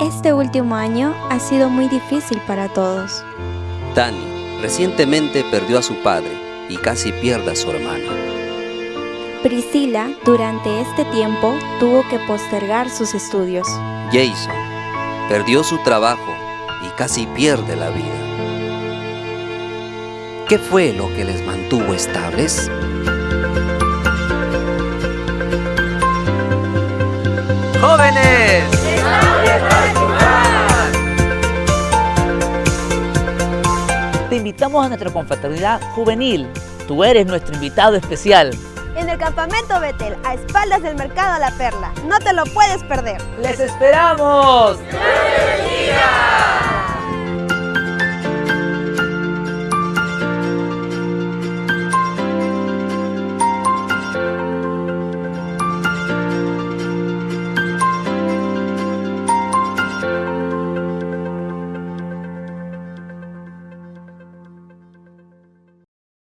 Este último año ha sido muy difícil para todos. Dani recientemente perdió a su padre y casi pierde a su hermana. Priscila, durante este tiempo, tuvo que postergar sus estudios. Jason perdió su trabajo y casi pierde la vida. ¿Qué fue lo que les mantuvo estables? ¡Jóvenes! Invitamos a nuestra confraternidad juvenil. Tú eres nuestro invitado especial. En el campamento Betel, a espaldas del mercado La Perla. No te lo puedes perder. ¡Les esperamos! ¡Que